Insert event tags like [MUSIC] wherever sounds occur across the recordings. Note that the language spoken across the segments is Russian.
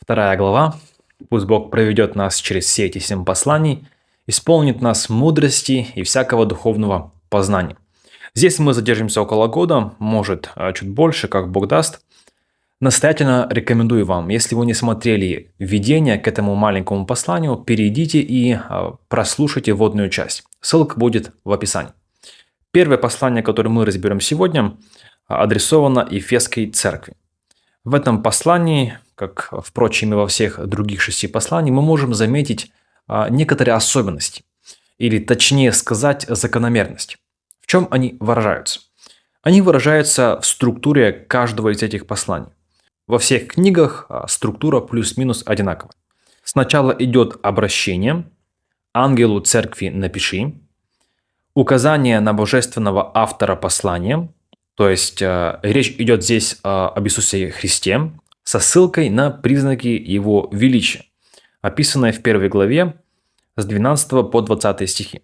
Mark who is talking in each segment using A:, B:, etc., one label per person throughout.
A: Вторая глава. Пусть Бог проведет нас через все эти семь посланий, исполнит нас мудрости и всякого духовного познания. Здесь мы задержимся около года, может а, чуть больше, как Бог даст. Настоятельно рекомендую вам, если вы не смотрели введение к этому маленькому посланию, перейдите и а, прослушайте вводную часть. Ссылка будет в описании. Первое послание, которое мы разберем сегодня, адресовано Ефесской церкви. В этом послании, как, впрочем, и во всех других шести посланиях, мы можем заметить а, некоторые особенности, или точнее сказать, закономерность. В чем они выражаются? Они выражаются в структуре каждого из этих посланий. Во всех книгах а, структура плюс-минус одинаковая. Сначала идет обращение, ангелу церкви напиши, указание на божественного автора послания, то есть э, речь идет здесь э, об Иисусе Христе, со ссылкой на признаки Его величия, описанные в первой главе с 12 по 20 стихи.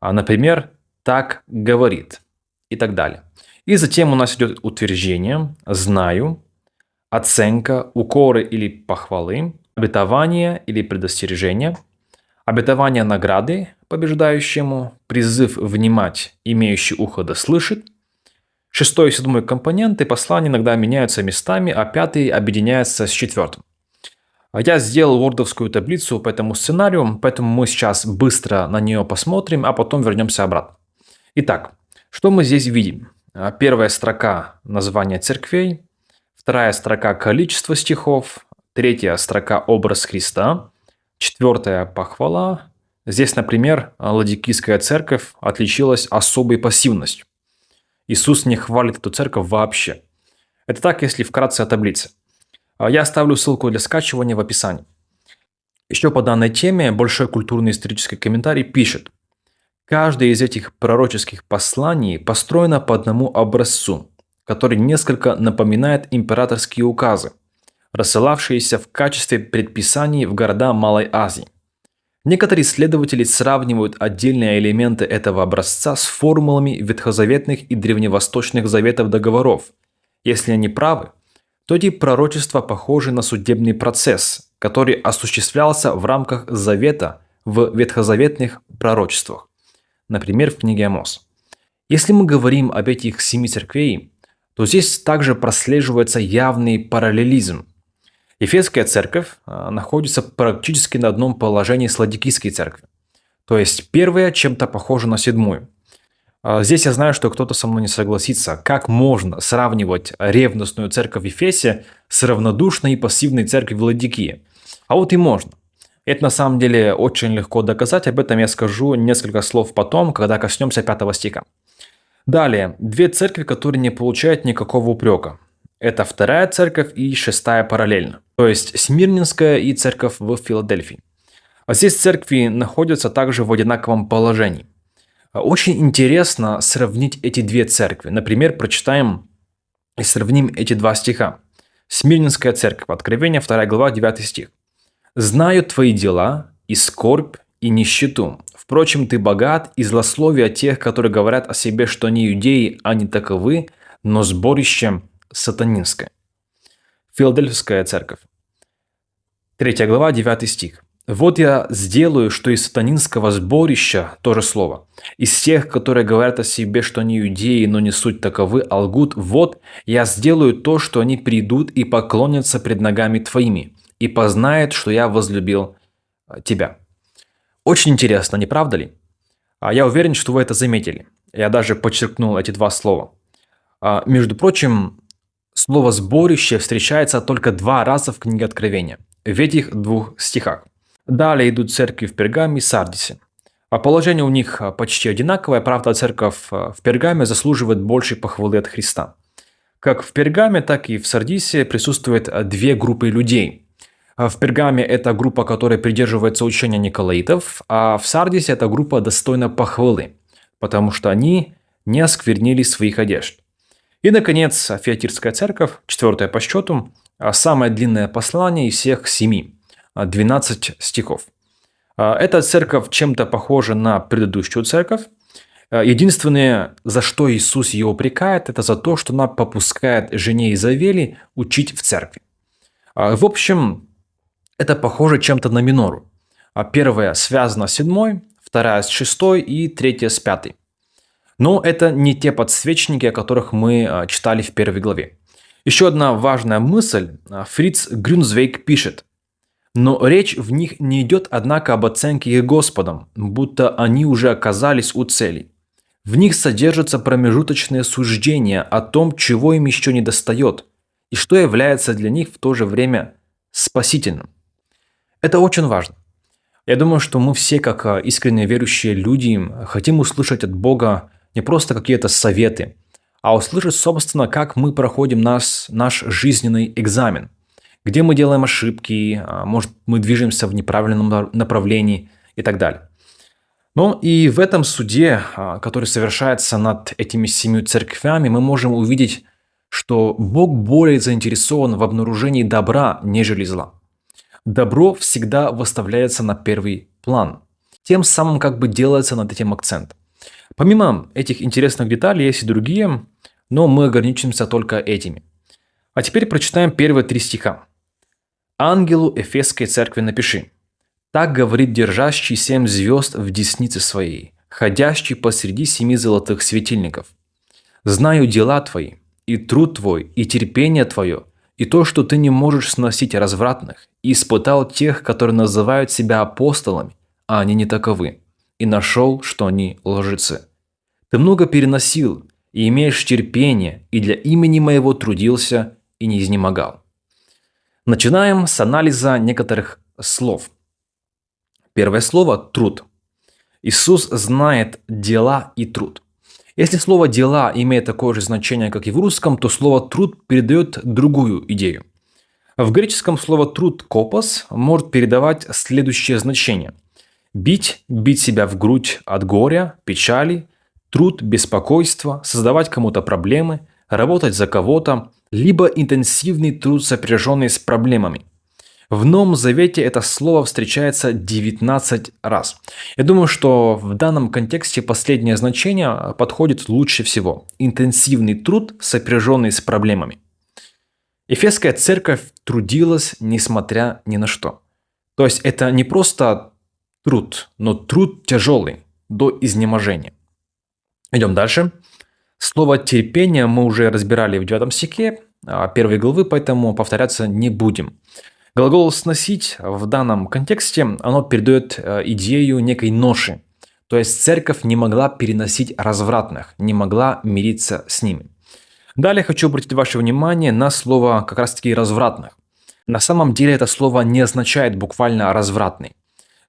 A: А, например, «так говорит» и так далее. И затем у нас идет утверждение «знаю», оценка, укоры или похвалы, обетование или предостережение, обетование награды побеждающему, призыв внимать, имеющий ухо да слышит. Шестой и седьмой компоненты послания иногда меняются местами, а пятый объединяется с четвертым. Я сделал вордовскую таблицу по этому сценарию, поэтому мы сейчас быстро на нее посмотрим, а потом вернемся обратно. Итак, что мы здесь видим? Первая строка – название церквей, Вторая строка – количество стихов. Третья строка – образ Христа. Четвертая – похвала. Здесь, например, Ладикийская церковь отличилась особой пассивностью. Иисус не хвалит эту церковь вообще. Это так, если вкратце о таблице. А я оставлю ссылку для скачивания в описании. Еще по данной теме большой культурно-исторический комментарий пишет. Каждое из этих пророческих посланий построено по одному образцу – который несколько напоминает императорские указы, рассылавшиеся в качестве предписаний в города Малой Азии. Некоторые исследователи сравнивают отдельные элементы этого образца с формулами ветхозаветных и древневосточных заветов договоров. Если они правы, то эти пророчества похожи на судебный процесс, который осуществлялся в рамках завета в ветхозаветных пророчествах, например, в книге Амос. Если мы говорим об этих семи церквей, то здесь также прослеживается явный параллелизм. Ефесская церковь а, находится практически на одном положении с Ладикийской церковью. То есть первая чем-то похожа на седьмую. А, здесь я знаю, что кто-то со мной не согласится. Как можно сравнивать ревностную церковь в Ефесе с равнодушной и пассивной церковью в Ладикии? А вот и можно. Это на самом деле очень легко доказать, об этом я скажу несколько слов потом, когда коснемся пятого стиха. Далее, две церкви, которые не получают никакого упрека. Это вторая церковь и шестая параллельно. То есть Смирнинская и церковь в Филадельфии. А здесь церкви находятся также в одинаковом положении. Очень интересно сравнить эти две церкви. Например, прочитаем и сравним эти два стиха. Смирнинская церковь, Откровение, 2 глава, 9 стих. «Знаю твои дела, и скорбь, и нищету. Впрочем, ты богат, и злословие тех, которые говорят о себе, что они иудеи, а не таковы, но сборище сатанинское. Филадельфская церковь. 3 глава, 9 стих. «Вот я сделаю, что из сатанинского сборища, то же слово, из тех, которые говорят о себе, что они иудеи, но не суть таковы, а лгут, вот я сделаю то, что они придут и поклонятся пред ногами твоими, и познают, что я возлюбил тебя». Очень интересно, не правда ли? А Я уверен, что вы это заметили. Я даже подчеркнул эти два слова. А, между прочим, слово «сборище» встречается только два раза в книге Откровения, в этих двух стихах. Далее идут церкви в Пергаме и Сардисе. А положение у них почти одинаковое, правда, церковь в Пергаме заслуживает большей похвалы от Христа. Как в Пергаме, так и в Сардисе присутствуют две группы людей – а в Пергаме это группа, которая придерживается учения Николаитов, а в Сардисе это группа достойна похвалы, потому что они не осквернили своих одежд. И, наконец, Феатирская церковь, четвертая по счету, а самое длинное послание из всех семи, 12 стихов. А эта церковь чем-то похожа на предыдущую церковь. Единственное, за что Иисус ее упрекает, это за то, что она попускает жене Изавели учить в церкви. А, в общем, это похоже чем-то на минору. А первая связана с седьмой, вторая с шестой и третья с пятой. Но это не те подсвечники, о которых мы а, читали в первой главе. Еще одна важная мысль. Фриц Грюнзвейк пишет. Но речь в них не идет, однако, об оценке их Господом, будто они уже оказались у цели. В них содержатся промежуточные суждения о том, чего им еще не достает, и что является для них в то же время спасительным. Это очень важно. Я думаю, что мы все, как а, искренне верующие люди, хотим услышать от Бога не просто какие-то советы, а услышать, собственно, как мы проходим наш, наш жизненный экзамен – где мы делаем ошибки, а, может мы движемся в неправильном направлении и так далее. Но и в этом суде, а, который совершается над этими семью церквями, мы можем увидеть, что Бог более заинтересован в обнаружении добра, нежели зла. Добро всегда выставляется на первый план. Тем самым как бы делается над этим акцент. Помимо этих интересных деталей есть и другие, но мы ограничимся только этими. А теперь прочитаем первые три стиха. Ангелу Эфесской церкви напиши. Так говорит держащий семь звезд в деснице своей, ходящий посреди семи золотых светильников. Знаю дела твои, и труд твой, и терпение твое, и то, что ты не можешь сносить развратных, и испытал тех, которые называют себя апостолами, а они не таковы, и нашел, что они лжецы. Ты много переносил, и имеешь терпение, и для имени моего трудился, и не изнемогал. Начинаем с анализа некоторых слов. Первое слово – труд. Иисус знает дела и труд. Если слово «дела» имеет такое же значение, как и в русском, то слово «труд» передает другую идею. В греческом слово «труд» «копос» может передавать следующее значение. Бить, бить себя в грудь от горя, печали, труд, беспокойство, создавать кому-то проблемы, работать за кого-то, либо интенсивный труд, сопряженный с проблемами. В Новом Завете это слово встречается 19 раз. Я думаю, что в данном контексте последнее значение подходит лучше всего. Интенсивный труд, сопряженный с проблемами. Эфесская церковь трудилась несмотря ни на что. То есть это не просто труд, но труд тяжелый, до изнеможения. Идем дальше. Слово «терпение» мы уже разбирали в 9 стихе а, первой главы, поэтому повторяться не будем. Глагол «сносить» в данном контексте, оно передает э, идею некой ноши. То есть церковь не могла переносить развратных, не могла мириться с ними. Далее хочу обратить ваше внимание на слово как раз таки «развратных». На самом деле это слово не означает буквально «развратный».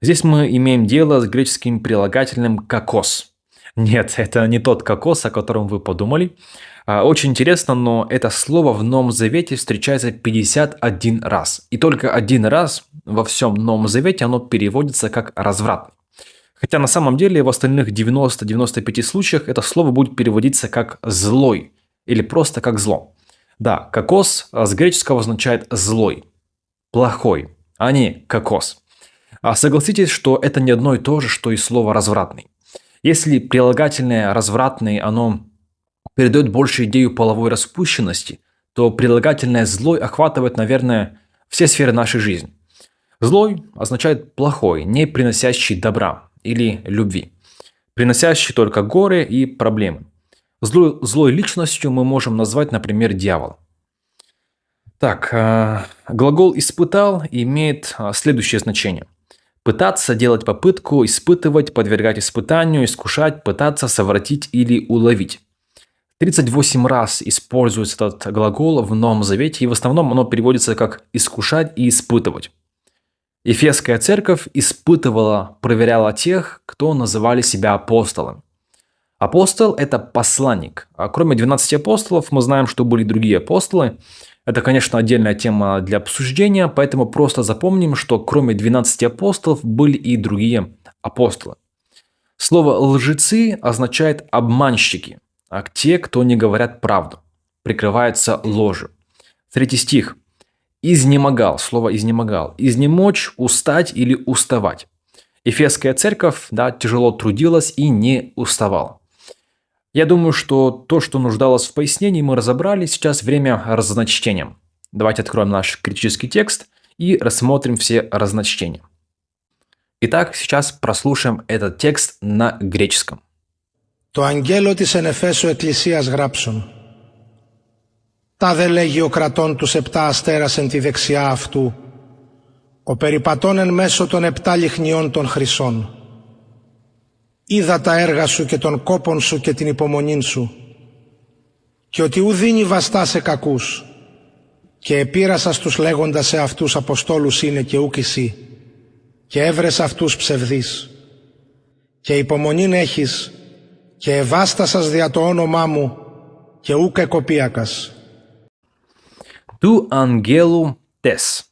A: Здесь мы имеем дело с греческим прилагательным «какос». Нет, [LAUGHS] это не тот кокос, о котором вы подумали. А, очень интересно, но это слово в Новом Завете встречается 51 раз. И только один раз во всем Новом Завете оно переводится как «разврат». Хотя на самом деле в остальных 90-95 случаях это слово будет переводиться как «злой» или просто как «зло». Да, кокос с греческого означает «злой», «плохой», а не «кокос». А согласитесь, что это не одно и то же, что и слово «развратный». Если прилагательное «развратный» оно передает больше идею половой распущенности, то прилагательное «злой» охватывает, наверное, все сферы нашей жизни. Злой означает плохой, не приносящий добра или любви, приносящий только горе и проблемы. Злой, злой личностью мы можем назвать, например, дьявол. Так, э, глагол «испытал» имеет э, следующее значение. Пытаться делать попытку, испытывать, подвергать испытанию, искушать, пытаться совратить или уловить. 38 раз используется этот глагол в Новом Завете, и в основном оно переводится как «искушать» и «испытывать». Ефесская церковь испытывала, проверяла тех, кто называли себя апостолами. Апостол – это посланник. А кроме 12 апостолов, мы знаем, что были другие апостолы. Это, конечно, отдельная тема для обсуждения, поэтому просто запомним, что кроме 12 апостолов были и другие апостолы. Слово «лжецы» означает «обманщики», а те, кто не говорят правду, прикрываются ложью. Третий стих. «Изнемогал», слово «изнемогал», «изнемочь», «устать» или «уставать». Ефесская церковь да, тяжело трудилась и не уставала. Я думаю, что то, что нуждалось в пояснении, мы разобрали. Сейчас время разночтения. Давайте откроем наш критический текст и рассмотрим все разночтения. Итак, сейчас прослушаем этот текст на греческом.
B: Το αγγέλο της εν Εφέσου εκκλησίας γράψον. Τα δε λέγει ο κρατών τους επτά αστέρας εν τη δεξιά αυτού, ο περιπατών εν μέσω των επτά λιχνιών των χρυσών. είδα τα έργα σου και τον κόπον σου και την υπομονή σου. Και ότι ου δίνει βαστά σε κακούς. Και επήρασα τους λέγοντας σε αυτούς αποστόλους είναι και ούκ εσύ. Και έβρες αυτούς ψευδείς. Και υπομονήν έχεις. Και ευάστασας δια το όνομά μου και ούκ εκοπίακας.
A: Του Αγγέλου τες,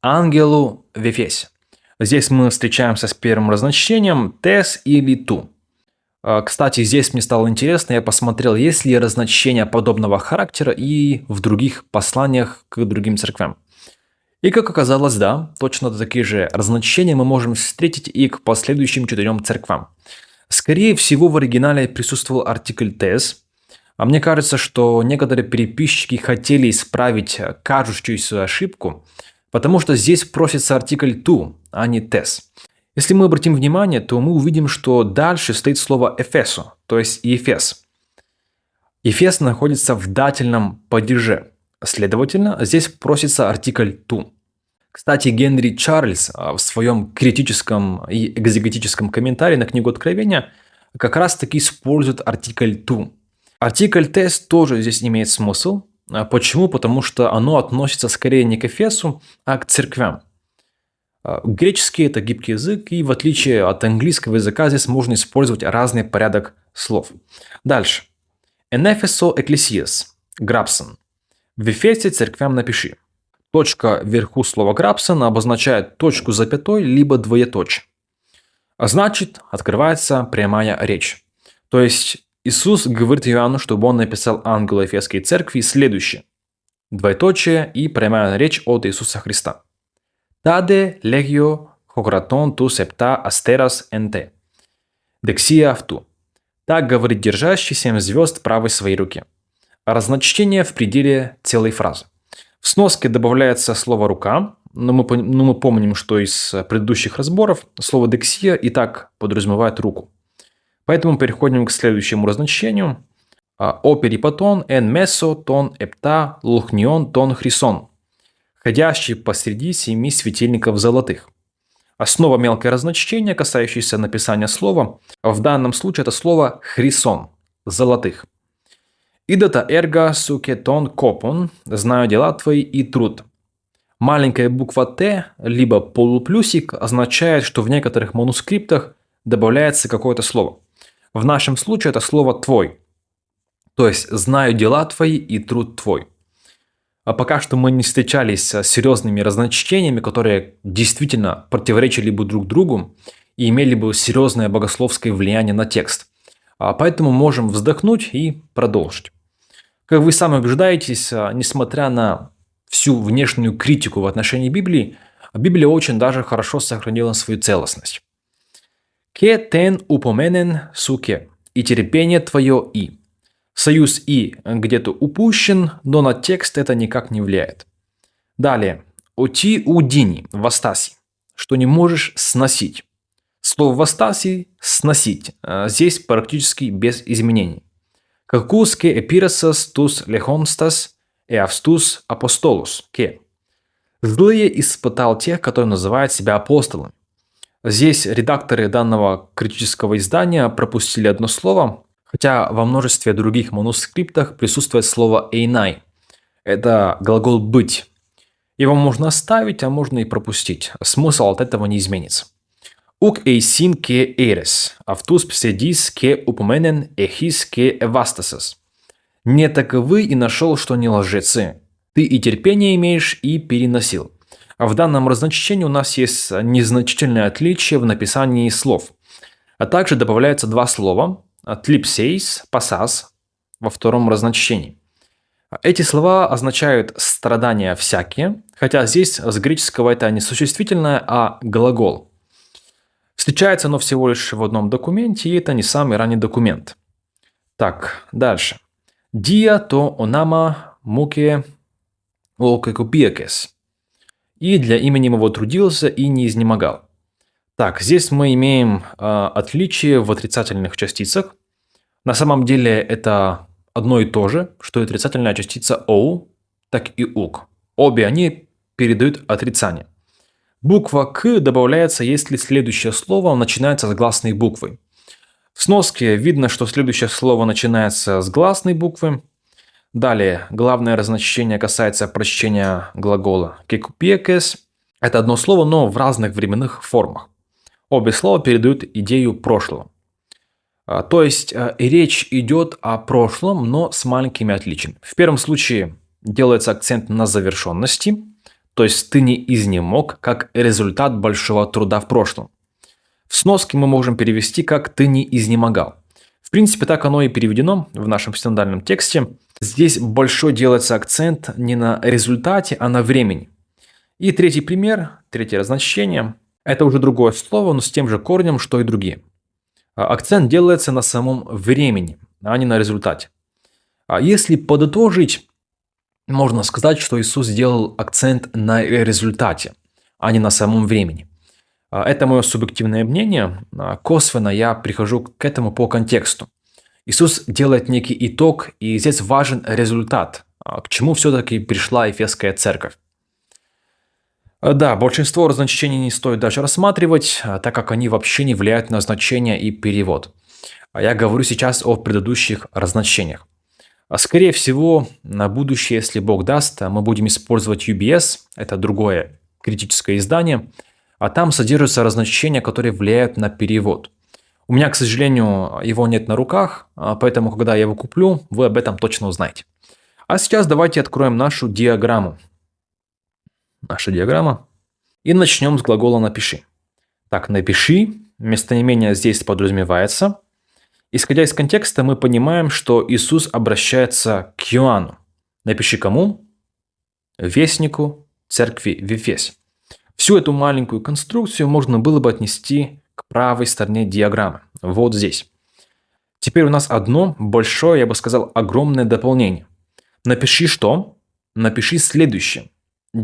A: Άγγελου Βεφές. Здесь мы встречаемся с первым разночтением тес или ту. А, Кстати, здесь мне стало интересно, я посмотрел, есть ли разночтения подобного характера и в других посланиях к другим церквям. И как оказалось, да, точно такие же разночтения мы можем встретить и к последующим четырем церквам. Скорее всего, в оригинале присутствовал артикль «тес», а мне кажется, что некоторые переписчики хотели исправить кажущуюся ошибку, потому что здесь просится артикль «to», а не «tes». Если мы обратим внимание, то мы увидим, что дальше стоит слово «эфесо», то есть «ефес». Ефес находится в дательном падеже. Следовательно, здесь просится артикль «to». Кстати, Генри Чарльз а, в своем критическом и экзегетическом комментарии на книгу Откровения как раз таки использует артикль «to». Артикль «test» тоже здесь имеет смысл. А Почему? Потому что оно относится скорее не к Эфесу, а к церквям. А, Греческий – это гибкий язык, и в отличие от английского языка здесь можно использовать разный порядок слов. Дальше. Энефесо экклесиас. Грабсон. В Эфесе церквям напиши. Точка вверху слова Грабсон обозначает точку запятой, либо двоеточие. А значит, открывается прямая речь. То есть Иисус говорит Иоанну, чтобы он написал ангелу Ефесской церкви следующее. Двоеточие и прямая речь от Иисуса Христа. Таде легио хократон ту септа астерас энте. Дексия авту. Так говорит держащий семь звезд правой своей руке. Разночтение в пределе целой фразы. В сноске добавляется слово «рука», но мы, но мы помним, что из предыдущих разборов слово «дексия» и так подразумевает руку. Поэтому переходим к следующему разночтению. О перипатон, эн месо, тон эпта, лухнион, тон хрисон. Ходящий посреди семи светильников золотых. Основа мелкое разночтение, касающееся написания слова, в данном случае это слово хрисон, золотых. Идата эрга сукетон копон, знаю дела твои и труд. Маленькая буква Т, либо полуплюсик, означает, что в некоторых манускриптах добавляется какое-то слово – в нашем случае это слово «твой». То есть «знаю дела твои и труд твой». А пока что мы не встречались с серьезными разночтениями, которые действительно противоречили бы друг другу и имели бы серьезное богословское влияние на текст. А поэтому можем вздохнуть и продолжить. Как вы сами убеждаетесь, а, несмотря на всю внешнюю критику в отношении Библии, Библия очень даже хорошо сохранила свою целостность. Ке тен упоменен суке. И терпение твое и. Союз и где-то упущен, но на текст это никак не влияет. Далее. Оти удини, вастаси, что не можешь сносить. Слово вастаси – сносить. А здесь практически без изменений. Какуске эпиросас тус лехонстас эавстус апостолус ке. Злые испытал тех, которые называют себя апостолами. Здесь редакторы данного критического издания пропустили одно слово, хотя во множестве других манускриптах присутствует слово «эйнай». Это глагол «быть». Его можно оставить, а можно и пропустить. Смысл от этого не изменится. Ук эйсин ке эрес, автус пседис ке упоменен эхис ке эвастасес. Не таковы и нашел, что не лжецы. Ты и терпение имеешь, и переносил. В данном разночтении у нас есть незначительное отличие в написании слов. А также добавляются два слова «тлипсейс», «пасас» во втором разночтении. Эти слова означают «страдания всякие», хотя здесь с греческого это не существительное, а глагол. Встречается оно всего лишь в одном документе, и это не самый ранний документ. Так, дальше. Дия то онама муке «окекупиекес». И для имени его трудился и не изнемогал. Так, здесь мы имеем э, отличие в отрицательных частицах. На самом деле это одно и то же, что и отрицательная частица «оу», так и «ук». Обе они передают отрицание. Буква «к» добавляется, если следующее слово начинается с гласной буквы. В сноске видно, что следующее слово начинается с гласной буквы. Далее, главное разночтение касается прочтения глагола «кекупекес». Это одно слово, но в разных временных формах. Обе слова передают идею прошлого. А, то есть а, речь идет о прошлом, но с маленькими отличиями. В первом случае делается акцент на завершенности, то есть ты не изнемог как результат большого труда в прошлом. В сноске мы можем перевести как «ты не изнемогал». В принципе, так оно и переведено в нашем стандартном тексте. Здесь большой делается акцент не на результате, а на времени. И третий пример, третье разночтение – это уже другое слово, но с тем же корнем, что и другие. А, акцент делается на самом времени, а не на результате. А если подытожить, можно сказать, что Иисус сделал акцент на результате, а не на самом времени. А, это мое субъективное мнение. Косвенно я прихожу к этому по контексту. Иисус делает некий итог, и здесь важен результат, к чему все-таки пришла Ефесская церковь. Э, да, большинство разночтений не стоит даже рассматривать, э, так как они вообще не влияют на значение и перевод. А я говорю сейчас о предыдущих разночтениях. А скорее всего, на будущее, если Бог даст, мы будем использовать UBS, это другое критическое издание, а там содержатся разночтения, которые влияют на перевод. У меня, к сожалению, его нет на руках, а поэтому, когда я его куплю, вы об этом точно узнаете. А сейчас давайте откроем нашу диаграмму наша диаграмма. И начнем с глагола «напиши». Так, «напиши» местоимение здесь подразумевается. Исходя из контекста, мы понимаем, что Иисус обращается к Иоанну. Напиши кому? Вестнику церкви в Ефесе. Всю эту маленькую конструкцию можно было бы отнести к правой стороне диаграммы, вот здесь. Теперь у нас одно большое, я бы сказал, огромное дополнение. Напиши что? Напиши следующее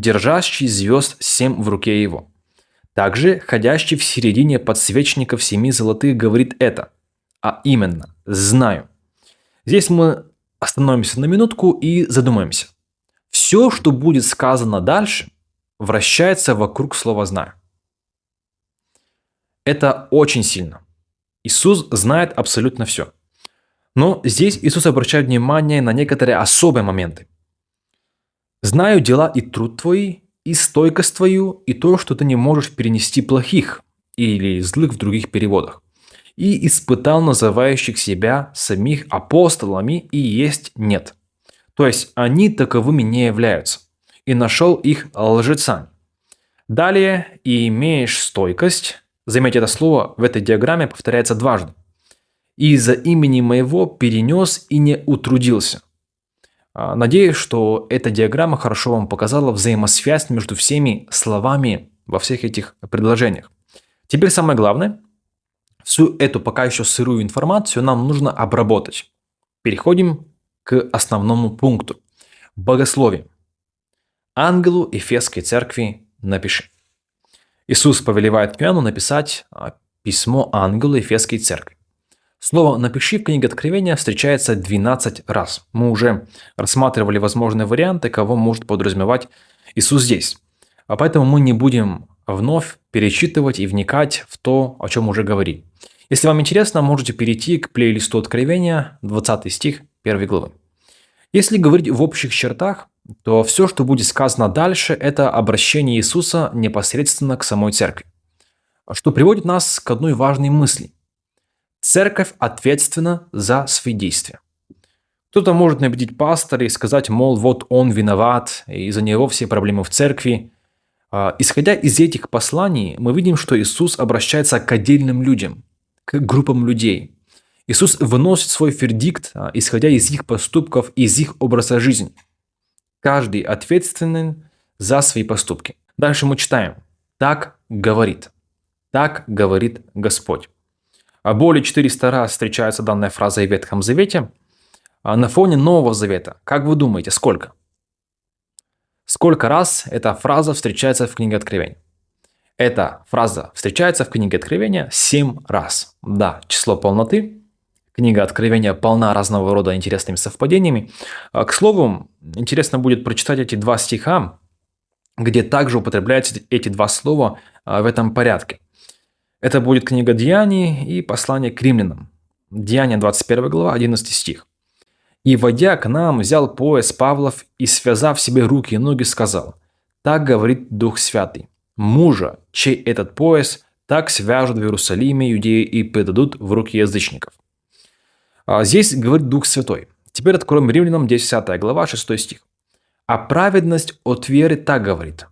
A: держащий звезд семь в руке его. Также ходящий в середине подсвечников семи золотых говорит это, а именно «знаю». Здесь мы остановимся на минутку и задумаемся. Все, что будет сказано дальше, вращается вокруг слова «знаю». Это очень сильно. Иисус знает абсолютно все. Но здесь Иисус обращает внимание на некоторые особые моменты. Знаю дела и труд твой, и стойкость твою, и то, что ты не можешь перенести плохих или злых в других переводах. И испытал называющих себя самих апостолами и есть нет. То есть они таковыми не являются. И нашел их лжецами. Далее, и имеешь стойкость, заметьте это слово в этой диаграмме повторяется дважды. И за имени моего перенес и не утрудился – надеюсь, что эта диаграмма хорошо вам показала взаимосвязь между всеми словами во всех этих предложениях. Теперь самое главное, всю эту пока еще сырую информацию нам нужно обработать. Переходим к основному пункту. Богословие. Ангелу Эфесской церкви напиши. Иисус повелевает Иоанну написать а, письмо ангелу Эфесской церкви. Слово «напиши» в книге Откровения встречается 12 раз. Мы уже рассматривали возможные варианты, кого может подразумевать Иисус здесь. А поэтому мы не будем вновь перечитывать и вникать в то, о чем уже говорили. Если вам интересно, можете перейти к плейлисту Откровения, 20 стих 1 главы. Если говорить в общих чертах, то все, что будет сказано дальше, это обращение Иисуса непосредственно к самой церкви. Что приводит нас к одной важной мысли – Церковь ответственна за свои действия. Кто-то может набедить пастора и сказать, мол, вот он виноват, и из-за него все проблемы в церкви. А, исходя из этих посланий, мы видим, что Иисус обращается к отдельным людям, к группам людей. Иисус выносит свой вердикт, а, исходя из их поступков, из их образа жизни. Каждый ответственен за свои поступки. Дальше мы читаем. Так говорит. Так говорит Господь. А более 400 раз встречается данная фраза и в Ветхом Завете. А на фоне Нового Завета, как вы думаете, сколько? Сколько раз эта фраза встречается в книге Откровения? Эта фраза встречается в книге Откровения семь раз. Да, число полноты. Книга Откровения полна разного рода интересными совпадениями. А, к слову, интересно будет прочитать эти два стиха, где также употребляются эти два слова в этом порядке. Это будет книга Деяний и послание к римлянам. Деяния 21 глава, 11 стих. «И, войдя к нам, взял пояс Павлов и, связав себе руки и ноги, сказал, «Так говорит Дух Святый, мужа, чей этот пояс, так свяжут в Иерусалиме иудеи и предадут в руки язычников». А здесь говорит Дух Святой. Теперь откроем Римлянам 10 глава, 6 стих. «А праведность от веры так говорит,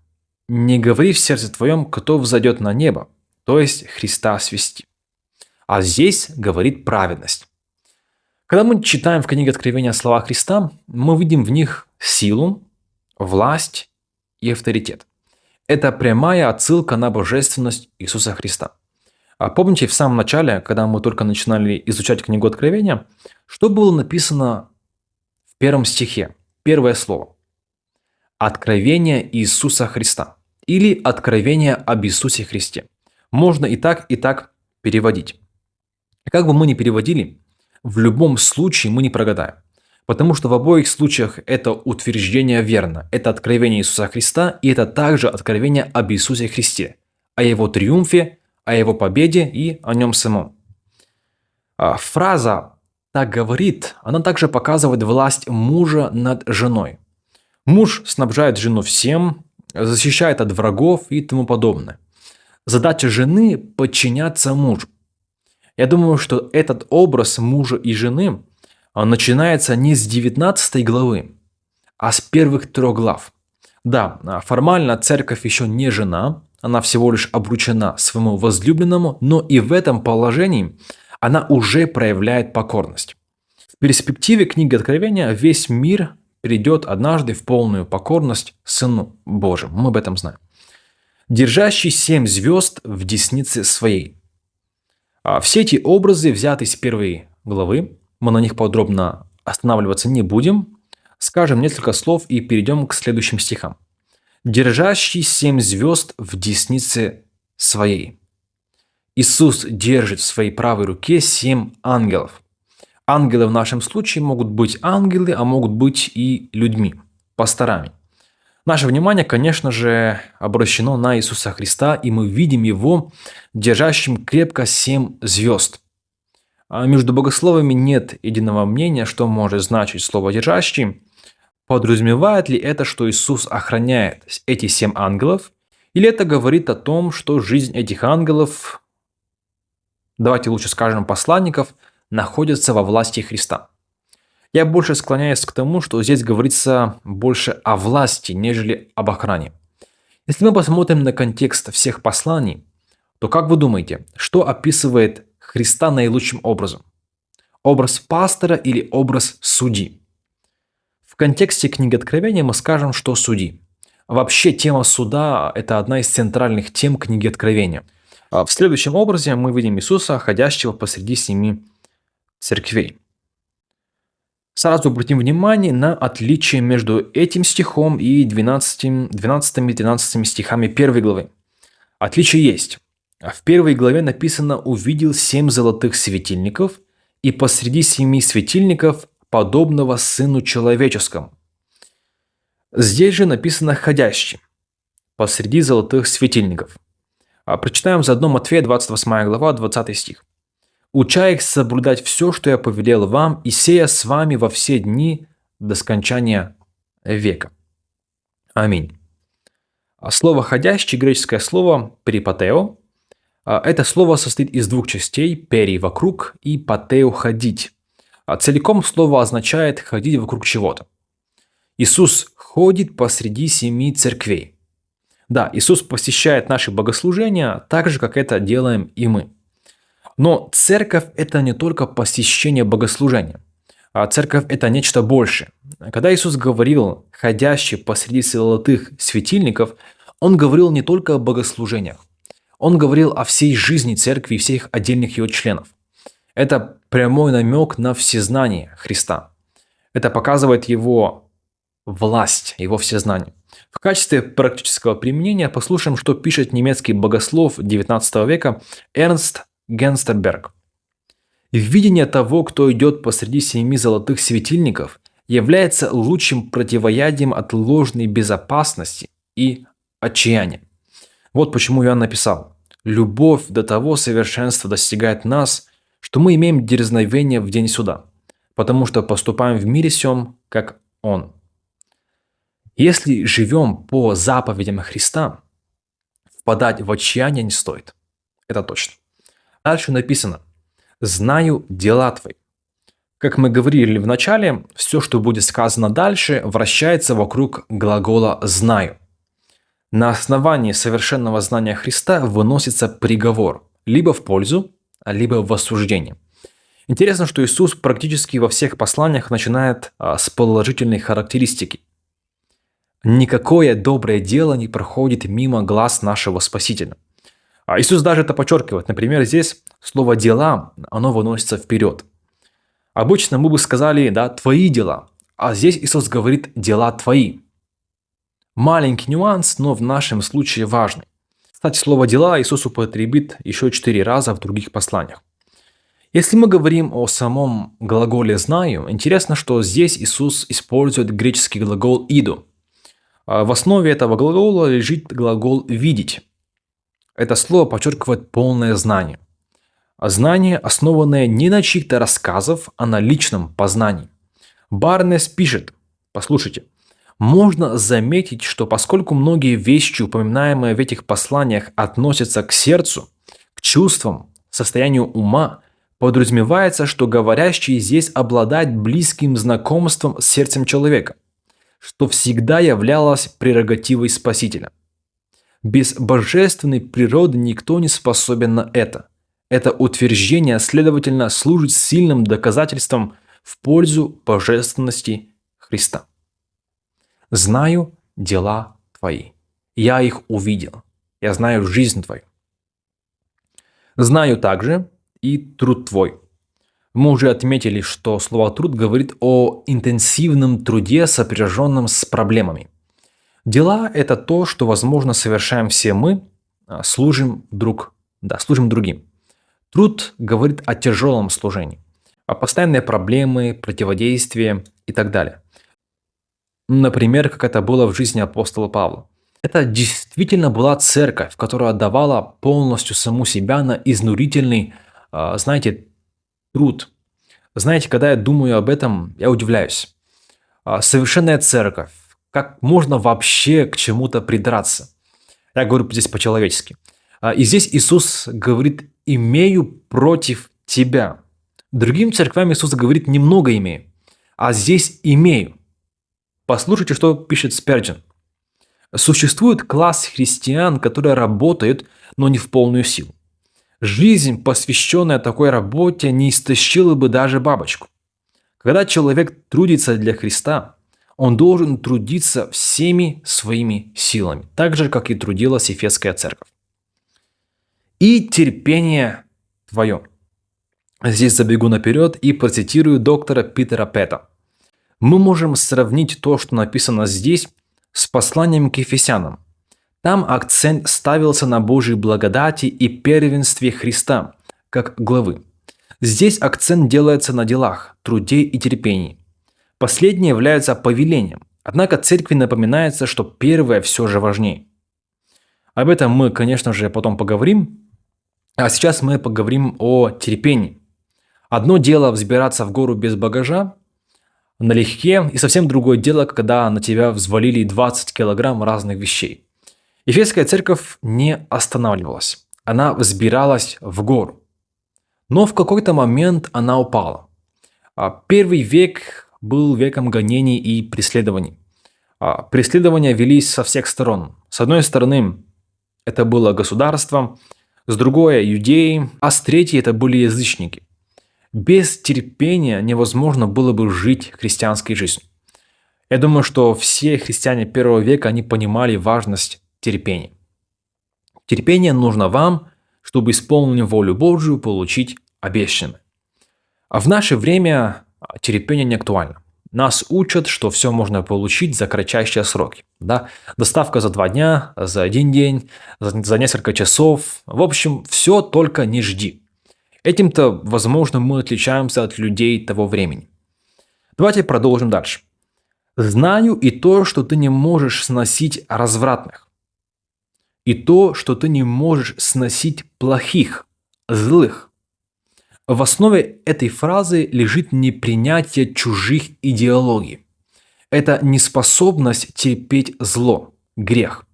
A: не говори в сердце твоем, кто взойдет на небо, то есть Христа свести». А здесь говорит праведность. Когда мы читаем в книге Откровения слова Христа, мы видим в них силу, власть и авторитет. Это прямая отсылка на божественность Иисуса Христа. А помните, в самом начале, когда мы только начинали изучать книгу Откровения, что было написано в первом стихе? Первое слово. Откровение Иисуса Христа. Или откровение об Иисусе Христе. Можно и так, и так переводить. Как бы мы ни переводили, в любом случае мы не прогадаем. Потому что в обоих случаях это утверждение верно. Это откровение Иисуса Христа, и это также откровение об Иисусе Христе, о Его триумфе, о Его победе и о Нем самом. А фраза «так говорит», она также показывает власть мужа над женой. Муж снабжает жену всем, защищает от врагов и тому подобное. Задача жены – подчиняться мужу. Я думаю, что этот образ мужа и жены начинается не с 19 главы, а с первых трех глав. Да, формально церковь еще не жена, она всего лишь обручена своему возлюбленному, но и в этом положении она уже проявляет покорность. В перспективе книги Откровения весь мир придет однажды в полную покорность Сыну Божьему. Мы об этом знаем. Держащий семь звезд в деснице своей. А все эти образы взяты из первой главы, мы на них подробно останавливаться не будем, скажем несколько слов и перейдем к следующим стихам. «Держащий семь звезд в деснице своей». Иисус держит в своей правой руке семь ангелов. Ангелы в нашем случае могут быть ангелы, а могут быть и людьми, пасторами. Наше внимание, конечно же, обращено на Иисуса Христа, и мы видим Его держащим крепко семь звезд. А между богословами нет единого мнения, что может значить слово «держащий». Подразумевает ли это, что Иисус охраняет эти семь ангелов, или это говорит о том, что жизнь этих ангелов, давайте лучше скажем посланников, находится во власти Христа? Я больше склоняюсь к тому, что здесь говорится больше о власти, нежели об охране. Если мы посмотрим на контекст всех посланий, то как вы думаете, что описывает Христа наилучшим образом? Образ пастора или образ судьи? В контексте книги Откровения мы скажем, что судьи. Вообще тема суда – это одна из центральных тем книги Откровения. А в следующем образе мы видим Иисуса, ходящего посреди семи церквей. Сразу обратим внимание на отличие между этим стихом и 12, 12 и 13 стихами первой главы. Отличие есть. В первой главе написано «увидел семь золотых светильников, и посреди семи светильников подобного Сыну Человеческому». Здесь же написано «ходящий» посреди золотых светильников. А прочитаем заодно Матфея 28 глава 20 стих уча их соблюдать все, что я повелел вам, и сея с вами во все дни до скончания века. Аминь. А слово «ходящий» – греческое слово «перипатео». А это слово состоит из двух частей – «пери» – «вокруг» и «патео» – «ходить». А целиком слово означает «ходить вокруг чего-то». Иисус ходит посреди семи церквей. Да, Иисус посещает наши богослужения так же, как это делаем и мы – но церковь – это не только посещение богослужения. А церковь – это нечто большее. Когда Иисус говорил «ходящий посреди золотых светильников», Он говорил не только о богослужениях. Он говорил о всей жизни церкви и всех отдельных ее членов. Это прямой намек на всезнание Христа. Это показывает его власть, его всезнание. В качестве практического применения послушаем, что пишет немецкий богослов XIX века Эрнст Генстерберг. Видение того, кто идет посреди семи золотых светильников, является лучшим противоядием от ложной безопасности и отчаяния. Вот почему я написал. Любовь до того совершенства достигает нас, что мы имеем дерзновение в день суда, потому что поступаем в мире сем, как Он. Если живем по заповедям Христа, впадать в отчаяние не стоит. Это точно. Дальше написано «Знаю дела твои». Как мы говорили в начале, все, что будет сказано дальше, вращается вокруг глагола «знаю». На основании совершенного знания Христа выносится приговор либо в пользу, либо в осуждение. Интересно, что Иисус практически во всех посланиях начинает а, с положительной характеристики. Никакое доброе дело не проходит мимо глаз нашего Спасителя. А Иисус даже это подчеркивает. Например, здесь слово «дела», оно выносится вперед. Обычно мы бы сказали, да, «твои дела», а здесь Иисус говорит «дела твои». Маленький нюанс, но в нашем случае важный. Кстати, слово «дела» Иисус употребит еще четыре раза в других посланиях. Если мы говорим о самом глаголе «знаю», интересно, что здесь Иисус использует греческий глагол «иду». А в основе этого глагола лежит глагол «видеть». Это слово подчеркивает полное знание. Знание, основанное не на чьих-то рассказах, а на личном познании. Барнес пишет, послушайте, можно заметить, что поскольку многие вещи, упоминаемые в этих посланиях, относятся к сердцу, к чувствам, состоянию ума, подразумевается, что говорящий здесь обладает близким знакомством с сердцем человека, что всегда являлось прерогативой Спасителя. Без божественной природы никто не способен на это. Это утверждение, следовательно, служит сильным доказательством в пользу божественности Христа. Знаю дела твои. Я их увидел. Я знаю жизнь твою. Знаю также и труд твой. Мы уже отметили, что слово «труд» говорит о интенсивном труде, сопряженном с проблемами. Дела – это то, что, возможно, совершаем все мы, а, служим друг, да, служим другим. Труд говорит о тяжелом служении, о постоянной проблемы, противодействии и так далее. Например, как это было в жизни апостола Павла. Это действительно была церковь, которая отдавала полностью саму себя на изнурительный, а, знаете, труд. Знаете, когда я думаю об этом, я удивляюсь. А, совершенная церковь. Как можно вообще к чему-то придраться? Я говорю здесь по-человечески. А, и здесь Иисус говорит, имею против тебя. Другим церквям Иисус говорит, немного имею. А здесь имею. Послушайте, что пишет Сперджин. Существует класс христиан, которые работают, но не в полную силу. Жизнь, посвященная такой работе, не истощила бы даже бабочку. Когда человек трудится для Христа, он должен трудиться всеми своими силами, так же, как и трудилась Ефесская церковь. И терпение твое. Здесь забегу наперед и процитирую доктора Питера Пэта мы можем сравнить то, что написано здесь, с посланием к Ефесянам. Там акцент ставился на Божьей благодати и первенстве Христа, как главы. Здесь акцент делается на делах, труде и терпении. Последнее является повелением, однако церкви напоминается, что первое все же важнее. Об этом мы, конечно же, потом поговорим, а сейчас мы поговорим о терпении. Одно дело взбираться в гору без багажа, налегке, и совсем другое дело, когда на тебя взвалили 20 килограмм разных вещей. Ефесская церковь не останавливалась, она взбиралась в гору. Но в какой-то момент она упала. А первый век был веком гонений и преследований. А преследования велись со всех сторон. С одной стороны, это было государство, с другой – иудеи, а с третьей – это были язычники. Без терпения невозможно было бы жить христианской жизнью. Я думаю, что все христиане первого века, они понимали важность терпения. Терпение нужно вам, чтобы, исполнив волю Божию, получить обещанное. А в наше время терпение не актуально. Нас учат, что все можно получить за кратчайшие сроки. Да? Доставка за два дня, за один день, за, за несколько часов. В общем, все только не жди. Этим-то, возможно, мы отличаемся от людей того времени. Давайте продолжим дальше. Знаю и то, что ты не можешь сносить развратных. И то, что ты не можешь сносить плохих, злых. В основе этой фразы лежит непринятие чужих идеологий. Это неспособность терпеть зло, грех.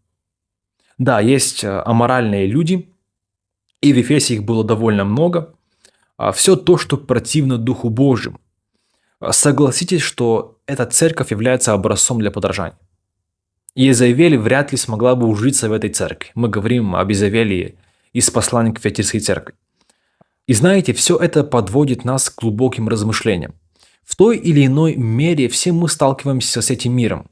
A: Да, есть э, аморальные люди, и в Ефесе их было довольно много. А Все то, что противно Духу Божьему. Согласитесь, что эта церковь является образцом для подражания. Иезавель вряд ли смогла бы ужиться в этой церкви. Мы говорим об Изавелии из послания к церкви. И знаете, все это подводит нас к глубоким размышлениям. В той или иной мере все мы сталкиваемся с этим миром.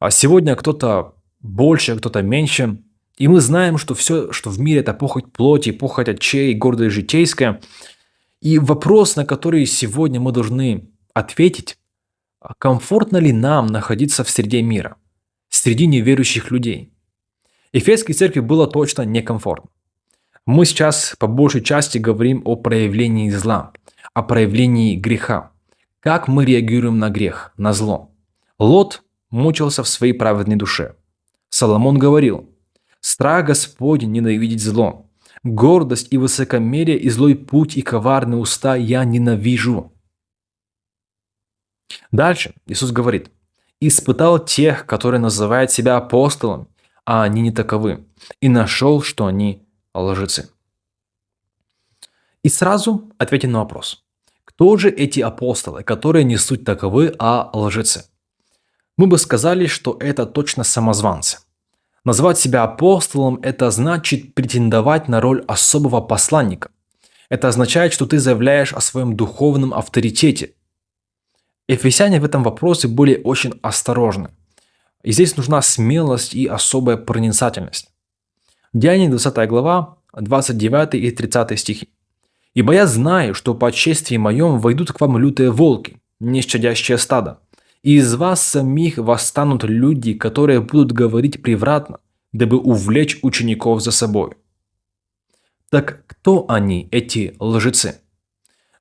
A: А сегодня кто-то больше, кто-то меньше. И мы знаем, что все, что в мире, это похоть плоти, похоть очей, гордость житейская. И вопрос, на который сегодня мы должны ответить, а комфортно ли нам находиться в среде мира, среди неверующих людей. Ефесской церкви было точно некомфортно. Мы сейчас по большей части говорим о проявлении зла, о проявлении греха. Как мы реагируем на грех, на зло? Лот мучился в своей праведной душе. Соломон говорил, «Страх Господень ненавидеть зло, гордость и высокомерие и злой путь и коварные уста я ненавижу». Дальше Иисус говорит, «Испытал тех, которые называют себя апостолами, а они не таковы, и нашел, что они лжецы. И сразу ответим на вопрос. Кто же эти апостолы, которые не суть таковы, а лжецы? Мы бы сказали, что это точно самозванцы. Назвать себя апостолом – это значит претендовать на роль особого посланника. Это означает, что ты заявляешь о своем духовном авторитете. Ефесяне в этом вопросе были очень осторожны. И здесь нужна смелость и особая проницательность. Деяние 20 глава, 29 и 30 стихи. «Ибо я знаю, что по отчествии моем войдут к вам лютые волки, нещадящее стадо, и из вас самих восстанут люди, которые будут говорить превратно, дабы увлечь учеников за собой». Так кто они, эти лжецы?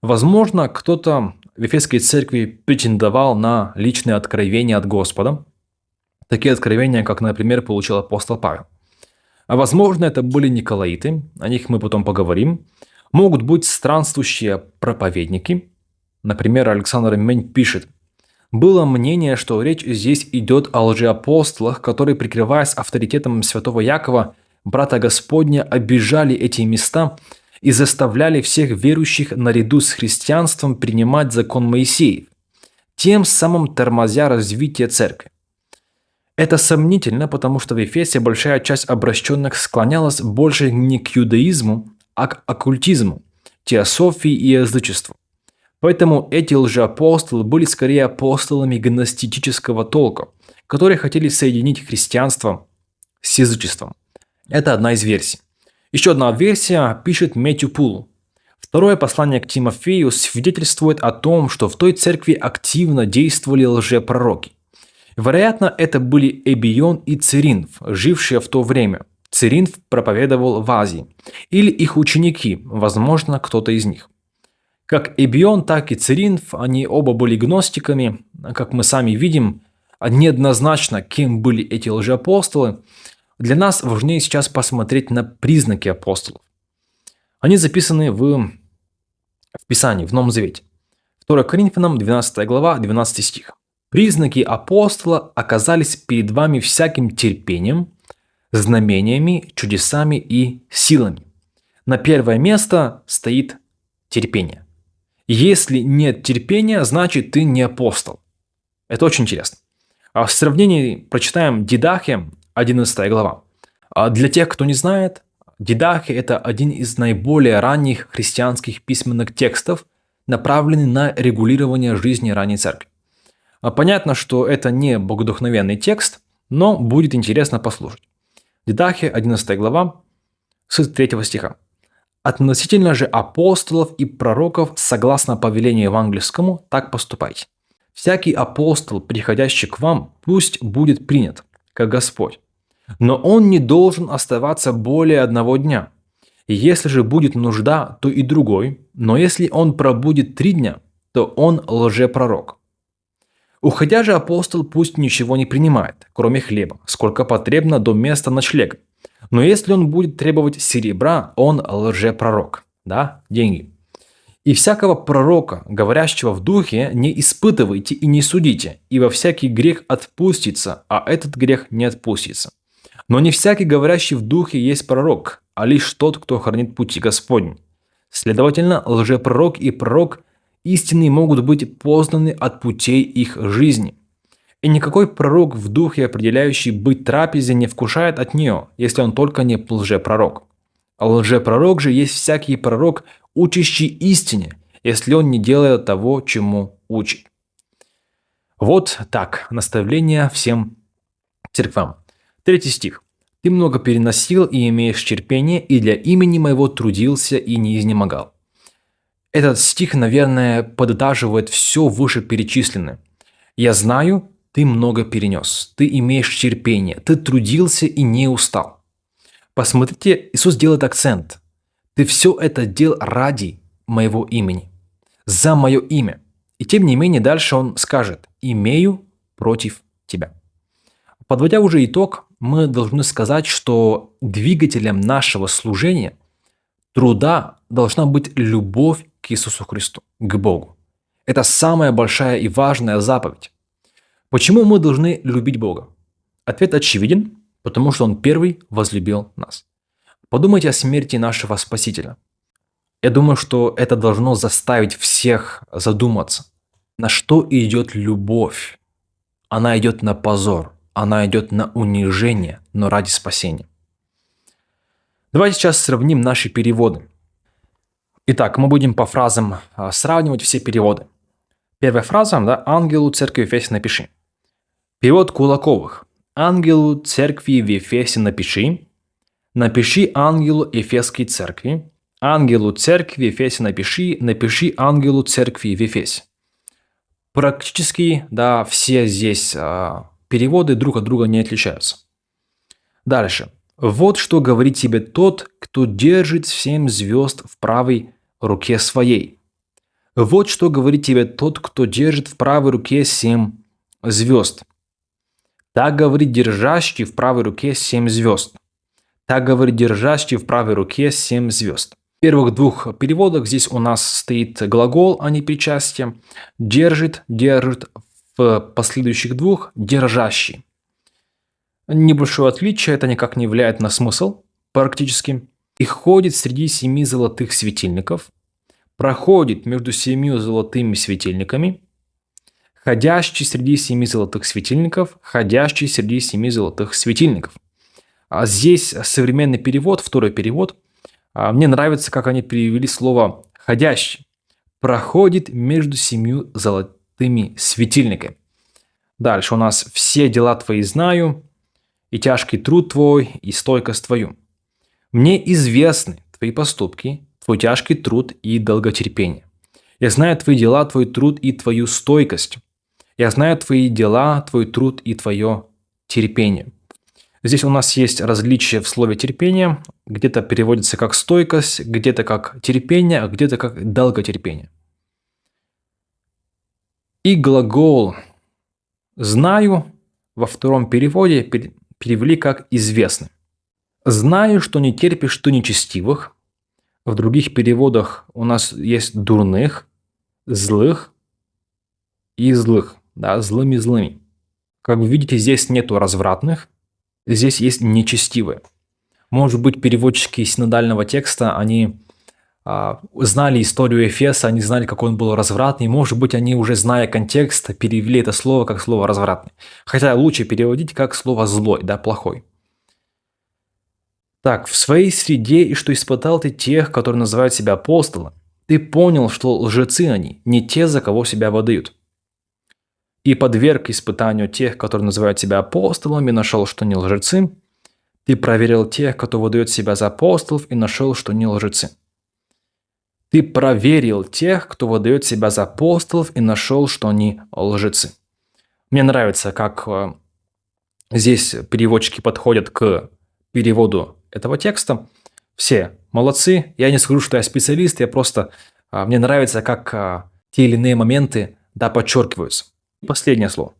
A: Возможно, кто-то в Ефесской церкви претендовал на личные откровения от Господа, такие откровения, как, например, получил апостол Павел – а возможно, это были николаиты, о них мы потом поговорим. Могут быть странствующие проповедники. Например, Александр Мень пишет, было мнение, что речь здесь идет о лжеапостолах, которые, прикрываясь авторитетом святого Якова, брата Господня, обижали эти места и заставляли всех верующих наряду с христианством принимать закон Моисеев, тем самым тормозя развитие церкви. Это сомнительно, потому что в Ефесе большая часть обращенных склонялась больше не к юдаизму, а к оккультизму, теософии и язычеству. Поэтому эти лжеапостолы были скорее апостолами гностического толка, которые хотели соединить христианство с язычеством. Это одна из версий. Еще одна версия пишет Мэтью Пул. Второе послание к Тимофею свидетельствует о том, что в той церкви активно действовали лжепророки. Вероятно, это были Эбион и Циринф, жившие в то время. Циринф проповедовал в Азии. Или их ученики, возможно, кто-то из них. Как Эбион, так и Циринф, они оба были гностиками. Как мы сами видим, неоднозначно, кем были эти лжеапостолы. Для нас важнее сейчас посмотреть на признаки апостолов. Они записаны в, в Писании, в Новом Завете. 2 Коринфянам, 12 глава, 12 стих. Признаки апостола оказались перед вами всяким терпением, знамениями, чудесами и силами. На первое место стоит терпение. Если нет терпения, значит ты не апостол. Это очень интересно. А в сравнении прочитаем Дидахе, 11 глава. А для тех, кто не знает, Дидахе – это один из наиболее ранних христианских письменных текстов, направленный на регулирование жизни ранней церкви. А понятно, что это не богодухновенный текст, но будет интересно послушать. Дидахе, 11 глава, с 3 стиха. «Относительно же апостолов и пророков, согласно повелению евангельскому, так поступайте. Всякий апостол, приходящий к вам, пусть будет принят, как Господь. Но он не должен оставаться более одного дня. Если же будет нужда, то и другой. Но если он пробудет три дня, то он лжепророк. Уходя же апостол пусть ничего не принимает, кроме хлеба, сколько потребно до места ночлега. Но если он будет требовать серебра, он лжепророк. Да, деньги. И всякого пророка, говорящего в духе, не испытывайте и не судите, ибо всякий грех отпустится, а этот грех не отпустится. Но не всякий, говорящий в духе, есть пророк, а лишь тот, кто хранит пути Господень. Следовательно, лжепророк и пророк истинные могут быть познаны от путей их жизни. И никакой пророк в духе, определяющий быть трапезе, не вкушает от нее, если он только не лжепророк. А лжепророк же есть всякий пророк, учащий истине, если он не делает того, чему учит. Вот так, наставление всем церквам. Третий стих. «Ты много переносил и имеешь терпение, и для имени моего трудился и не изнемогал». Этот стих, наверное, подытаживает все вышеперечисленное. «Я знаю, ты много перенес, ты имеешь терпение, ты трудился и не устал». Посмотрите, Иисус делает акцент. «Ты все это делал ради моего имени, за мое имя». И тем не менее дальше он скажет «имею против тебя». Подводя уже итог, мы должны сказать, что двигателем нашего служения, труда должна быть любовь к Иисусу Христу, к Богу. Это самая большая и важная заповедь. Почему мы должны любить Бога? Ответ очевиден, потому что Он первый возлюбил нас. Подумайте о смерти нашего Спасителя. Я думаю, что это должно заставить всех задуматься, на что идет любовь. Она идет на позор – она идет на унижение, но ради спасения. Давайте сейчас сравним наши переводы. Итак, мы будем по фразам а, сравнивать все переводы. Первая фраза, да, «Ангелу церкви в Ефесе напиши». Перевод Кулаковых. «Ангелу церкви в Ефесе напиши». Напиши ангелу Ефесской церкви. Ангелу церкви в Ефесе напиши. Напиши ангелу церкви в Ефесе. Практически, да, все здесь а, Переводы друг от друга не отличаются. Дальше. Вот что говорит тебе тот, кто держит семь звезд в правой руке своей. Вот что говорит тебе тот, кто держит в правой руке семь звезд. Так говорит держащий в правой руке семь звезд. Так говорит держащий в правой руке семь звезд. В первых двух переводах здесь у нас стоит глагол, а не причастие. Держит, держит в последующих двух держащий. Небольшое отличие, это никак не влияет на смысл практически. И ходит среди семи золотых светильников, проходит между семью золотыми светильниками, ходящий среди семи золотых светильников, ходящий среди семи золотых светильников. А здесь современный перевод, второй перевод. А мне нравится, как они перевели слово «ходящий». Проходит между семью золотыми светильниками. Дальше у нас «все дела твои знаю, и тяжкий труд твой, и стойкость твою. Мне известны твои поступки, твой тяжкий труд и долготерпение. Я знаю твои дела, твой труд и твою стойкость. Я знаю твои дела, твой труд и твое терпение». Здесь у нас есть различие в слове терпение. Где-то переводится как стойкость, где-то как терпение, а где-то как долготерпение. И глагол «знаю» во втором переводе перевели как «известный». «Знаю, что не терпишь ты нечестивых». В других переводах у нас есть «дурных», «злых» и «злых». Да, «злыми-злыми». Как вы видите, здесь нету развратных, здесь есть нечестивые. Может быть, переводчики синодального текста, они а, знали историю Эфеса, они знали, как он был развратный. Может быть, они уже, зная контекст, перевели это слово как слово развратный. Хотя лучше переводить как слово злой, да, плохой. Так, в своей среде и что испытал ты тех, которые называют себя апостолом, ты понял, что лжецы они, не те, за кого себя выдают. И подверг испытанию тех, которые называют себя апостолами, нашел, что не лжецы. Ты проверил тех, кто выдает себя за апостолов, и нашел, что не лжецы. Ты проверил тех, кто выдает себя за апостолов и нашел, что они лжецы. Мне нравится, как э, здесь переводчики подходят к переводу этого текста. Все молодцы. Я не скажу, что я специалист, я просто... А, мне нравится, как а, те или иные моменты да, подчеркиваются. Последнее слово.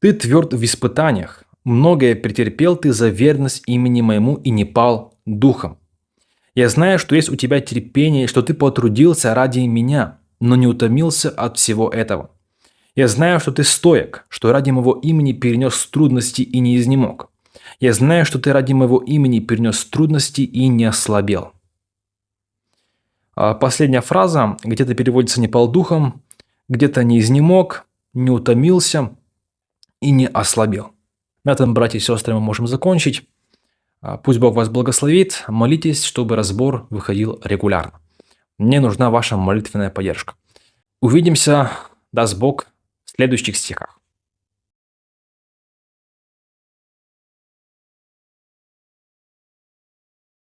A: Ты тверд в испытаниях. Многое претерпел ты за верность имени моему и не пал духом. Я знаю, что есть у тебя терпение, что ты потрудился ради меня, но не утомился от всего этого. Я знаю, что ты стоек, что ради моего имени перенес трудности и не изнемог. Я знаю, что ты ради моего имени перенес трудности и не ослабел. А последняя фраза где-то переводится не пал духом, где-то не изнемог, не утомился и не ослабел. На этом, братья и сестры, мы можем закончить. А, пусть Бог вас благословит. Молитесь, чтобы разбор выходил регулярно. Мне нужна ваша молитвенная поддержка. Увидимся, даст Бог, в следующих стихах.